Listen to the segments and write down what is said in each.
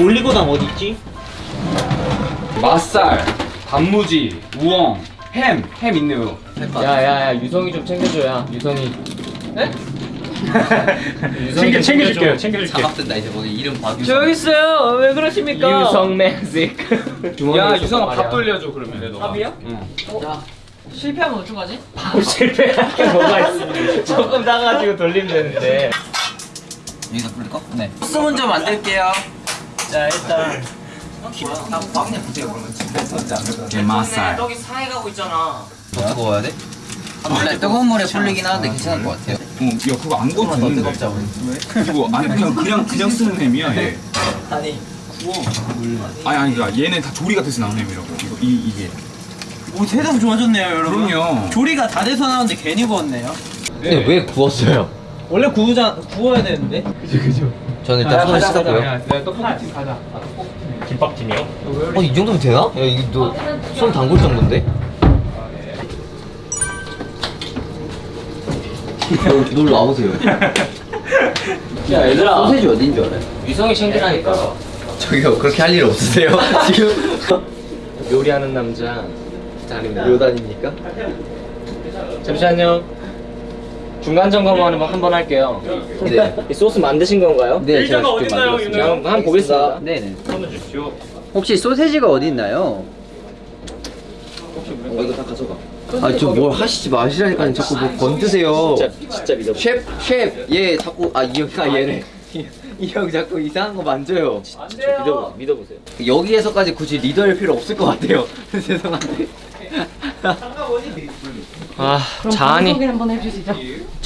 올리고당 어디 있지? 맛살, 단무지, 우엉, 햄, 햄 있네요. 야야야 유성이 좀 챙겨줘야 유성이 챙겨 챙겨줄게요. 챙겨줄게요. 작업된다 이제 거기 이름 박유. 저기 있어요. 왜 그러십니까? 유성 매직 야 유성아 밥 돌려줘 그러면. 밥이요? 응. 실패하면 어떡하지? 실패할 게 뭐가 있어 조금 따가지고 돌리면 되는데 여기다 뿌릴까? 네. 소스 먼저 만들게요. 자 일단 나 빵냥 보세요 그러면. 게맛살. 떡이 상해가고 있잖아. 더 뜨거워야 돼? 원래 뜨거운 물에 불리긴 하는데 괜찮을 것 같아요. 어, 야 그거 안. 뜨겁자 우리. 이거 아니 그냥 그냥 그냥 쓰는 햄이야 얘. 아니 아니 아니 그러니까 얘는 다 조리가 돼서 나온 햄이라고. 이거 이 이게. 오 세상 좋아졌네요 여러분. 그럼요. 조리가 다 돼서 나오는데 괜히 구웠네요. 근데 왜 구웠어요? 원래 구우자 구워야 되는데. 저는 일단 손을 씻었고요. 내가 떡볶이 가자. 김밥팀이요? 어, 이 정도면 되나? 야, 이게 너 손 담글 정도인데? 놀러 와보세요. 야 얘들아 소세지 어딘 줄 알아요? 유성이 챙기라니까 저기요, 그렇게 할 일 없으세요? 지금? 요리하는 남자 요단입니까? 잠시만요 중간 점검 한번 할게요 네. 이 소스 만드신 건가요? 네, 일자가 제가 직접 어딨나요, 만들었습니다. 자, 한번 보겠습니다 네 네. 손을 주십시오. 혹시 소세지가 어디 있나요? 어, 이거 다 가져가. 아, 저 뭘 하시지 마시라니까 자꾸 뭐 건드세요. 진짜 진짜 믿어 셰프, 셰프, 얘 자꾸 아 이 형아 얘네. 이 형 자꾸 이상한 거 만져요. 믿어보세요 믿어보세요 여기에서까지 굳이 리더일 필요 없을 것 같아요. 죄송한데. 아 자한이 한번 해주시죠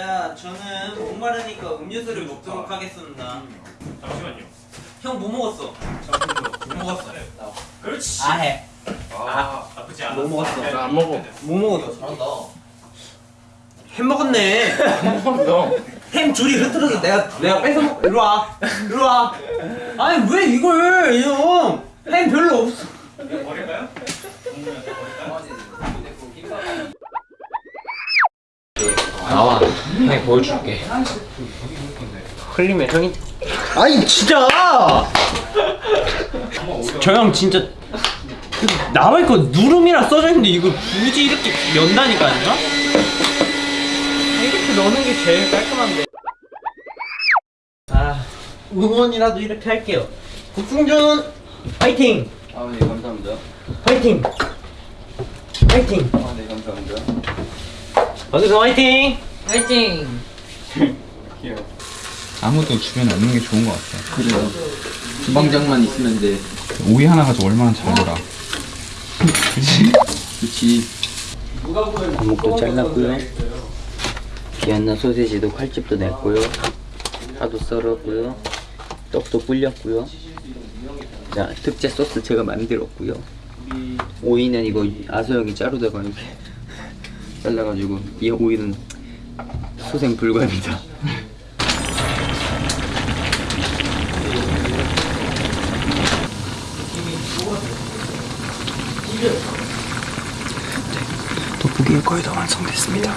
자, 저는 목마르니까 음료수를 먹도록 하겠습니다. 잠시만요. 형 뭐 먹었어? 뭐 먹었어? 그렇지. 아 해. 아 나쁘지 않아. 뭐 먹었어? 네. 안 먹어 뭐 먹었어? 잘한다. 햄 먹었네. 햄 줄이 흐트러져. 내가 내가 뺏어 먹. 이리 와. 이리 와. 아니 왜 이걸 형? 햄 별로 없어. 버릴까요? 나와 형이 보여줄게 흘리면 형이 아니 진짜. 저 형 진짜 거 누름이라 써져 있는데 이걸 굳이 이렇게 연다니까요? 이렇게 넣는 게 제일 깔끔한데. 아 응원이라도 이렇게 할게요. 국승준 파이팅! 아, 네, 감사합니다. 파이팅! 파이팅! 아, 네, 감사합니다. 어서 화이팅! 화이팅! 아무도 주변에 없는 게 좋은 것 같아. 그래요. 주방장만 있으면 돼. 오이 하나 가지고 얼마나 잘 놀아. 그치? 그치. 어묵도 잘랐고요. 비안나 소세지도 칼집도 냈고요. 파도 썰었고요. 떡도 불렸고요. 자, 특제 소스 제가 만들었고요. 오이는 이거 아소형이 자르다가 이렇게 잘라가지고 이 오이는 소생 불가입니다. 돋보기가 거의 다 완성됐습니다.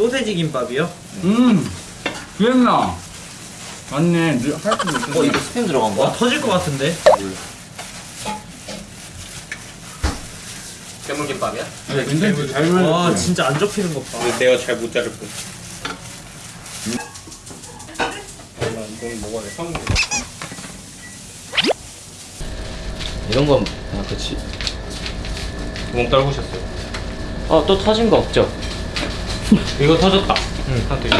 소세지 김밥이요? 음. 기억나. 맞네. 할수 있어. 어, 이거 스팸 들어간 거야? 터질 것 같은데? 괴물김밥이야? 근데 잘와 만들었어. 진짜 안 접히는 것 봐. 내가 잘 못 자를 뿐. 이건 먹어야 돼. 성공. 이런 건, 아, 그치. 구멍 떨구셨어요. 어 또 터진 거 없죠? 이거 터졌다. 응. 하나 더 있어.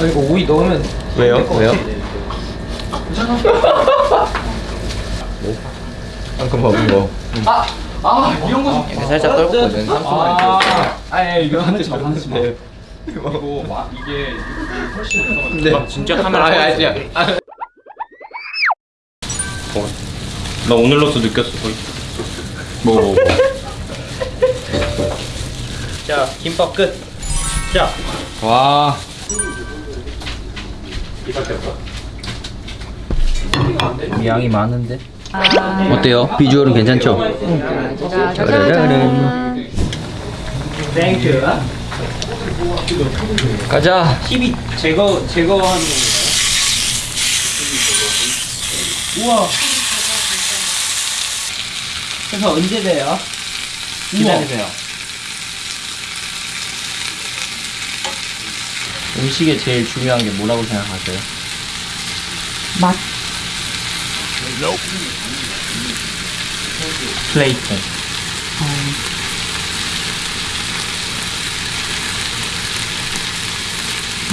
아 이거 오이 넣으면 왜요? 왜요? 방금 먹은 거. 아 이런 거 이렇게 살짝 떨었거든. 아, 아니 이거 하지 마 하지 마 이거 와 이게 훨씬 네. 아, 진짜 카메라 아니, 꺼냈어. 아니야. 아, 나 오늘로서 느꼈어 거의. 먹어 먹어 자 김밥 끝. 자 와 양이 많은데. 어때요? 비주얼은 괜찮죠? 짜라라란. Thank you. 가자. TV 제거 제거하는? 우와. 그래서 언제 돼요? 기다리세요. 음식에 제일 중요한 게 뭐라고 생각하세요? 맛. 플레이팅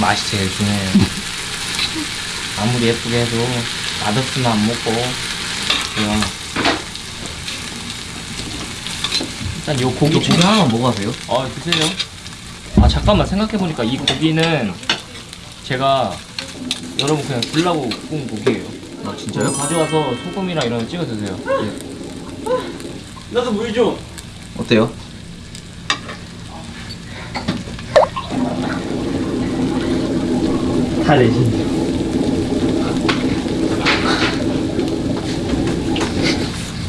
맛이 제일 중요해요 아무리 예쁘게 해도 맛없으면 안 먹고 그냥 일단 요 고기 중 하나만 먹어가세요. 아 드세요. 아 잠깐만 생각해보니까 이 고기는 제가 여러분 그냥 주려고 구운 고기예요. 아 진짜요? 가져와서 소금이랑 이런 거 찍어 드세요. 나도 물 좀. 어때요? 다 내신.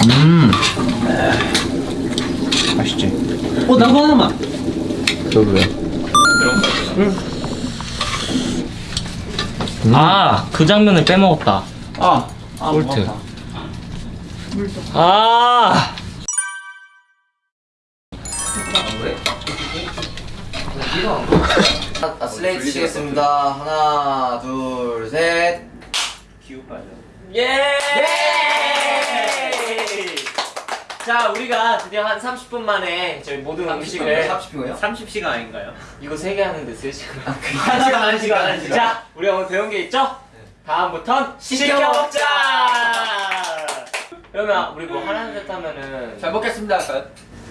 음. 맛있지? 어 나도 하나만. 저도요. 아 그 장면을 빼먹었다. 아. 아 볼트. 아 아, 슬레이트 치겠습니다. 하나, 둘, 셋. 기우 빠져. 예! 자 우리가 드디어 한 30분 만에 저희 모든 음식을 30분이요? 30시간 아닌가요? 이거 세개 하는데 3시간 한 시간 한 시간 한 시간. 자, 우리가 오늘 배운 게 있죠? 다음부턴 시켜 먹자. 그러면 우리 뭐 하나 둘셋 하면은 잘 먹겠습니다.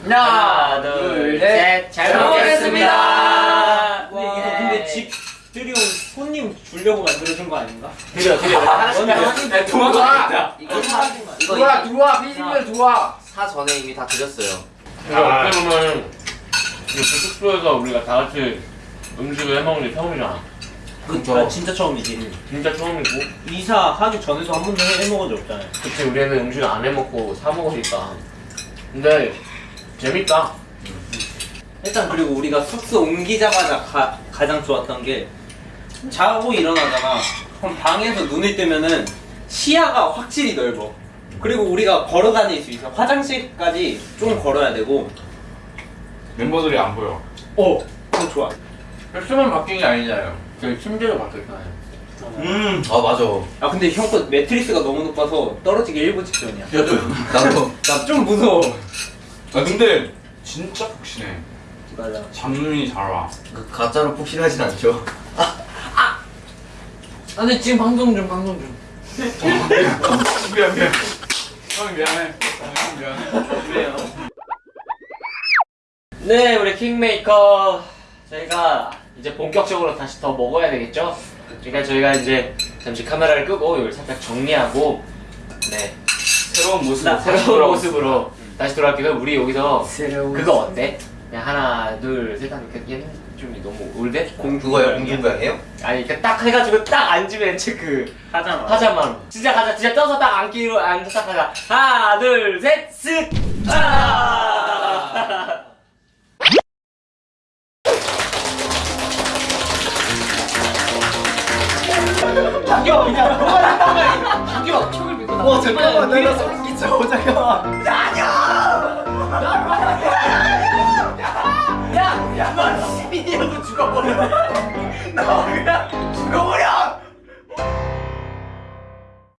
하나 둘셋 잘 먹겠습니다. 근데 이거 근데 집들이 온 손님 주려고 만들어준 거 아닌가? 드려 드려 하나씩 하나씩 도망가. 이거 들어와 들어와 피디님들 들어와 사 전에 이미 다 드렸어요. 그러니까 어떻게 보면 이렇게 숙소에서 우리가 다 같이 음식을 해 먹는 게 처음이잖아. 그쵸. 아, 진짜 처음이지. 진짜 처음이고. 이사 하기 전에도 한 번도 해, 해먹은 적 없잖아요. 그치 우리는 음식 안 해 먹고 사 먹으니까. 근데 재밌다. 일단 그리고 우리가 숙소 옮기자마자 가, 가장 좋았던 게 자고 일어나다가 그럼 방에서 눈을 뜨면은 시야가 확실히 넓어. 그리고 우리가 걸어 다닐 수 있어. 화장실까지 좀 걸어야 되고. 멤버들이 안 보여 어, 그거 좋아. 패션만 바뀐 게 아니잖아요. 저희 침대도 바뀌었잖아요. 음. 아 맞아. 아 근데 형 거 매트리스가 너무 높아서 떨어지기 일보 직전이야. 나도 나 좀 무서워. 아 근데 진짜 푹신해 맞아. 잠눈이 잘 와 그 가짜로 폭신하진 않죠. 아 근데 지금 방송 중 방송 중. 미안 미안 형 미안해 형 미안해 그래요. 네, 우리 킹메이커 저희가 이제 본격적으로 다시 더 먹어야 되겠죠? 그러니까 저희가 이제 잠시 카메라를 끄고 이걸 살짝 정리하고 네 새로운 모습으로 다시 새로운 모습으로 다시 돌아올게요. 우리 여기서 새로운 그거 어때? 그냥 하나, 둘, 셋 하면 그 얘는 좀 너무 올드? 공주가요? 공주가예요? 아니 그러니까 딱 해가지고 딱 앉으면 그 하잖아. 하자만 진짜 가자 진짜 떠서 딱 앉기로 앉아 딱 가자 하나 둘셋쓱 아! 당겨 그냥 당겨 촉을 믿고 나. 와 잠깐만 내가 소름 끼쳐 잠깐만. 야 야너 시민이라고 죽어버려. 너 그냥